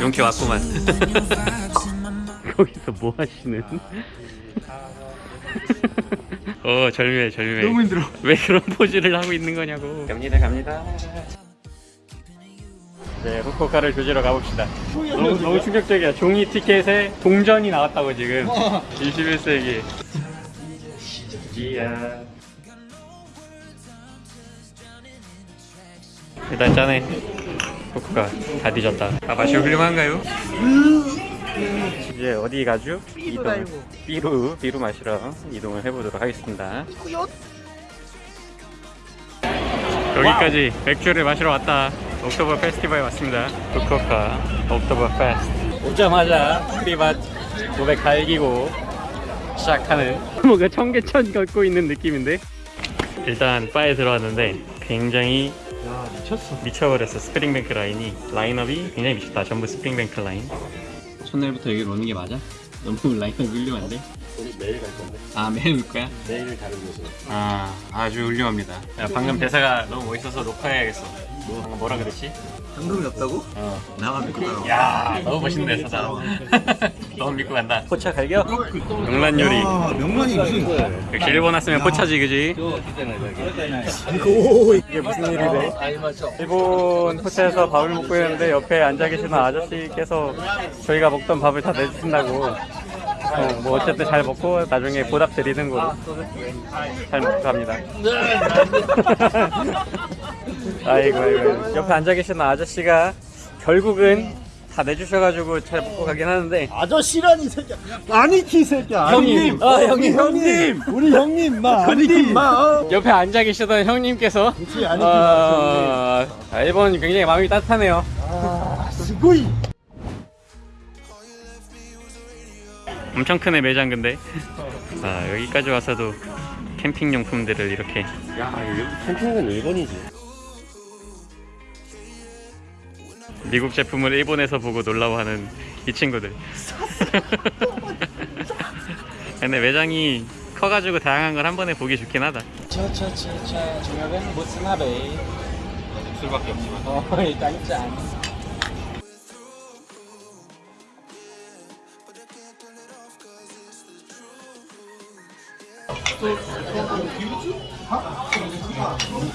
용케 왔구만. 거기서 뭐 하시는? 어 절묘해 절묘해. 너무 힘들어. 왜 그런 포즈를 하고 있는 거냐고. 갑니다 갑니다. 네 후쿠오카를 조지러 가봅시다. 너무, 너무 충격적이야. 종이 티켓에 동전이 나왔다고 지금. 21세기. 이야. 일단 짠해 후쿠오카 다 뒤졌다. 아 맛이 훌륭한가요? 이제 어디 가죠? 이동 ビール ビール 마시러 이동을 해보도록 하겠습니다. 여기까지 맥주를 마시러 왔다. 옥토버 페스티벌에 왔습니다. 후쿠오카 옥토버 페스트. 오자마자 프리밭 500 갈기고 시작하는 뭔가 청계천 걷고 있는 느낌인데? 일단 바에 들어왔는데 굉장히 야 미쳤어. 미쳐버렸어 스프링뱅크 라인이 라인업이 굉장히 미쳤다 전부 스프링뱅크 라인 첫날부터 여기로 오는 게 맞아? 너무 라인업이 훌륭한데? 우리 매일 갈 건데. 아 매일 올 거야? 매일 다른 곳으로. 아 아주 훌륭합니다 야 방금 대사가 너무 멋있어서 녹화해야겠어 뭐, 방금 뭐라 그랬지? 현금이 없다고? 어. 나만 믿고 따라. 야 너무 멋있네 대사 너무 믿고 간다 포차 갈겨? 명란 요리 아 명란이 무슨? 역시 일본 왔으면 포차지 그지? 이게 무슨 일이래? 일본 포차에서 밥을 먹고 있는데 옆에 앉아 계시는 아저씨께서 저희가 먹던 밥을 다 내주신다고 어, 뭐 어쨌든 잘 먹고 나중에 보답 드리는 거로 잘 먹고 갑니다 아이고 아이고 옆에 앉아 계시는 아저씨가 결국은 다 내주셔가지고 잘 먹고 가긴 하는데 아저씨라니 새끼야. 아니키 새끼야. 형님. 아, 형님, 형님. 우리 형님 마. 아니키 마. 어. 옆에 앉아 계시던 형님께서 그치, 아니키 어, 아, 일본 굉장히 마음이 따뜻하네요 아 스고이. 엄청 크네 매장 근데 아 여기까지 와서도 캠핑 용품들을 이렇게 야 여기 캠핑은 일본이지. 미국 제품을 일본에서 보고 놀라워하는 이 친구들. 근데 매장이 커가지고 다양한 걸 한 번에 보기 좋긴 하다. 차차차차 저녁은 모스나베 술밖에 없지만 어 일단 짠.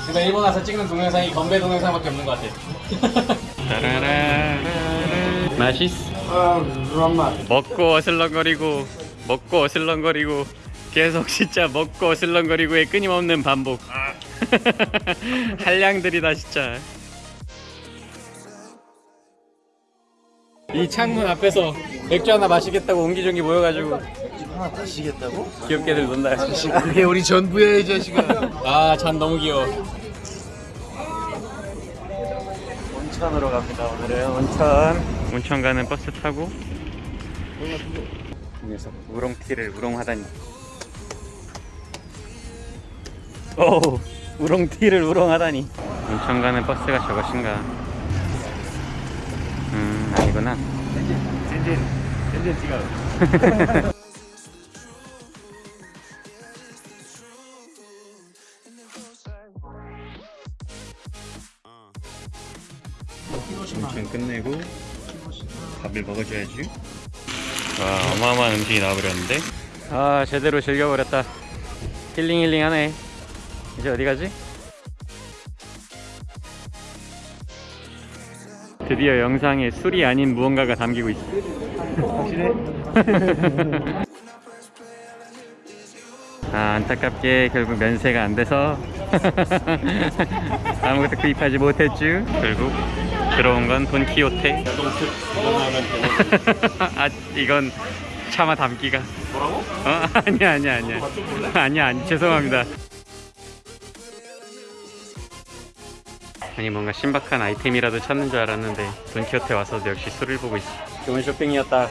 제가 일본 와서 찍는 동영상이 건배 동영상밖에 없는 것 같아 따라라라라. 맛있어 아 그런 맛. 먹고 어슬렁거리고 먹고 어슬렁거리고 계속 진짜 먹고 어슬렁거리고의 끊임없는 반복 한량들이다 진짜 이 창문 앞에서 맥주 하나 마시겠다고 옹기종기 모여가지고 하나 다시겠다고? 귀엽게들 논다 그게 우리 전부야 이 자식아. 아잔 너무 귀여워 온천으로 갑니다. 오늘은 온천. 온천 가는 버스 타고 이 녀석 우롱티를 우롱하다니. 오 우롱티를 우롱하다니. 온천 가는 버스가 저것인가? 음 아니구나. 찐찐 찐찐 찍어. 밥을 먹어줘야지. 와 어마어마한 음식이 나와버렸는데? 아 제대로 즐겨버렸다. 힐링 힐링 하네. 이제 어디 가지? 드디어 영상에 술이 아닌 무언가가 담기고 있어. 확실해? 아 안타깝게 결국 면세가 안 돼서. 아무것도 구입하지 못했죠 결국 들어온 건 돈키호테. 아 이건 차마 담기가. 뭐라고? 어? 아니야 아니야 아니야. 아니야 아니 죄송합니다. 아니 뭔가 신박한 아이템이라도 찾는 줄 알았는데 돈키호테 와서도 역시 술을 보고 있어. 좋은 쇼핑이었다.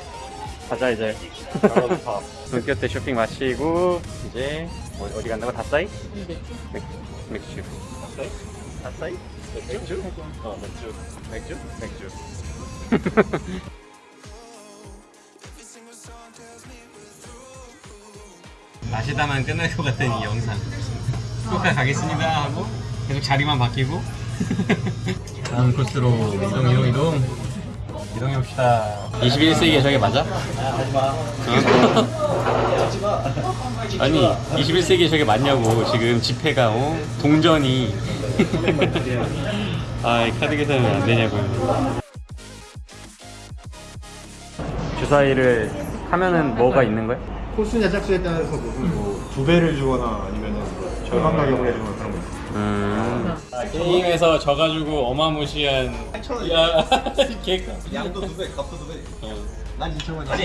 가자 이제. 돈키호테 쇼핑 마치고 이제 어, 어디 간다고? 다싸이? 맥, 맥주. 아싸이? 맥주? 어 맥주. 맥주? 맥주. 마시다만 끝날 것 같은 이 영상 후쿠오카 가겠습니다 하고 계속 자리만 바뀌고 다음 코스로 이동 이동 이동 이동해 봅시다 21세기에 저게 맞아? 하지마 아니 21세기에 저게 맞냐고 지금 집회가 어? 동전이 아이 카드 계산은 안 되냐고요 주사위를 하면은 뭐가 있는 거야? 코스냐 짝수에 따라서 무슨 뭐 두 배를 주거나 아니면은 뭐 절반 가격을 해주거나 그런 거 있어 음. 게임에서 져가지고 어마무시한 야 개가 양도 두배 값도 두배난 2천 원이야.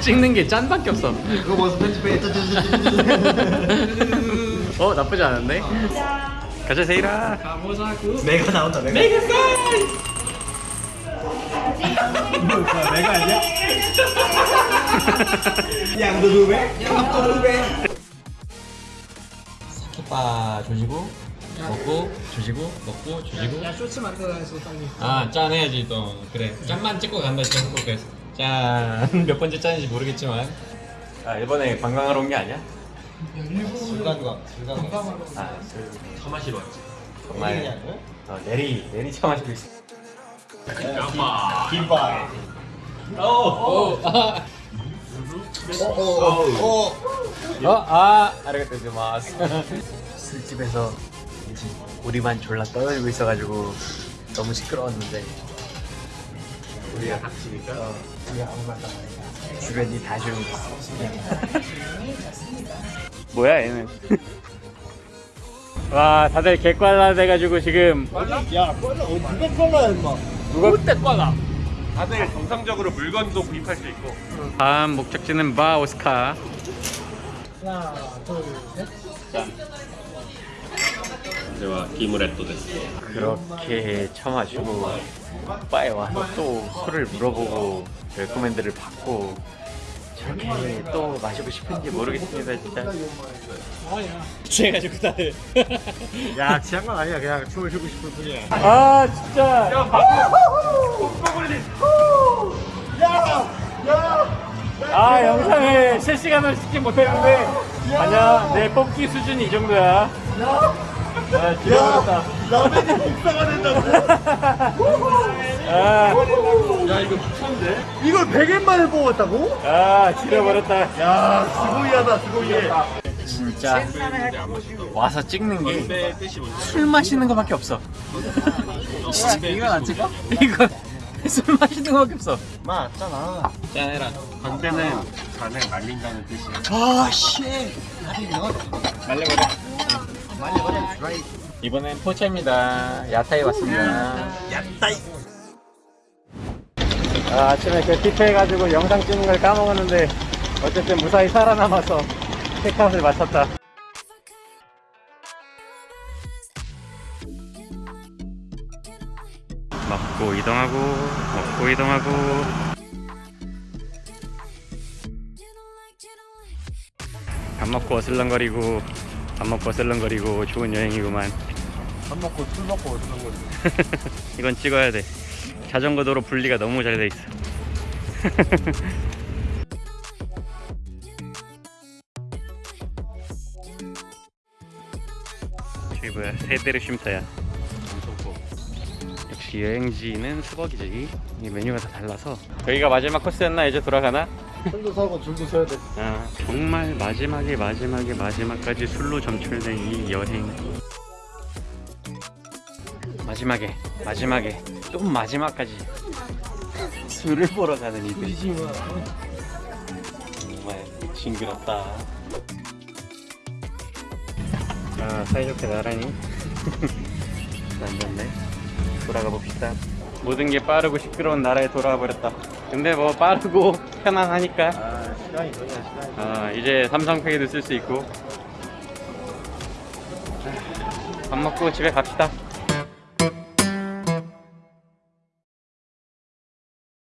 찍는 게 짠밖에 없어. 그거 벌써 편집해. 어 나쁘지 않은데? 가자 세이라 내가 나온다 내가. 내가 이거 내가 아니야? 양도 두배 값도 두배 사키바 조지고 먹고 조지고 먹고 조지고. 야 쇼츠 만들어야지 빨리. 아 짠 해야지 또. 그래. 짠만 찍고 간다 지금 한국에서. 짠몇 번째 짠인지 모르겠지만. 아 일본에 관광하러 온 게 아니야? 불가주가. 아술 처 마시러 왔지. 정말. 어, 내리 내리 처 마시고 있어. 김밥. 오, 아, 어어 어 어, 아, 아리가또 고마스. 술집에서 이제 우리만 졸라 떠들고 있어가지고 너무 시끄러웠는데 우리가 닥치니까 우리가 아무 말도 안 하니까 주변이 다 조용히. 뭐야 얘는? 와, 다들 개빨라 돼가지고 지금 야 꺼져 어, 누가 꺼라 임마 누가 그때 빨라? 다들 정상적으로 물건도 구입할 수 있고. 다음 목적지는 바 오스카. 제가 기무레또 됐어. 그렇게 처마주고 바에 와서 또 술을 물어보고 레코멘드를 받고 저렇게 또 마시고 싶은지 모르겠습니다 진짜. 취해가지고 다들. 야 취한 건 아니야. 그냥 춤을 추고 싶을 뿐이야. 아 진짜. 아 영상을 실시간으로 찍지 못했는데. 아니야 내 뽑기 수준이 이 정도야 아 지려버렸다 라면이 복사가 된다고? 아, 야 이거 미쳤는데? 이걸 100엔 만에 뽑았다고? 아 지려버렸다 야 스고이하다 스고이해 진짜 와서 찍는 게 술 마시는 거밖에 없어. 진짜 이건 안 찍어? 이거 술 마시는 거밖에 없어. 맞잖아 짠해라. 광대는 잔을 말린다는 뜻이야 아씨 말려버려. 이번엔 포차입니다. 야타에 왔습니다. 야타이. 아, 아침에 그 티페해가지고 영상 찍는 걸 까먹었는데 어쨌든 무사히 살아남아서 체크아웃을 마쳤다. 먹고 이동하고 먹고 이동하고 밥 먹고 어슬렁거리고 밥 먹고 어슬렁거리고 좋은 여행이구만. 밥 먹고 술 먹고 거지 이건 찍어야 돼. 자전거 도로 분리가 너무 잘 돼 있어. 저기 뭐야 세대르 쉼터야. 역시 여행지는 수박이지. 이 메뉴가 다 달라서. 여기가 마지막 코스였나? 이제 돌아가나? 술도 사고 줄도 서야 돼. 아, 정말 마지막에 마지막에 마지막까지 술로 점철된 이 여행. 마지막에 마지막에 또 마지막까지 술을 보러 가는 이들. 정말 징그럽다. 아 사이좋게 나란히. 앉았네 돌아가 봅시다 모든 게 빠르고 시끄러운 나라에 돌아와 버렸다. 근데 뭐 빠르고 편안하니까. 아 시간이 돈이야 시간이 아 이제 삼성페이도 쓸 수 있고. 밥 먹고 집에 갑시다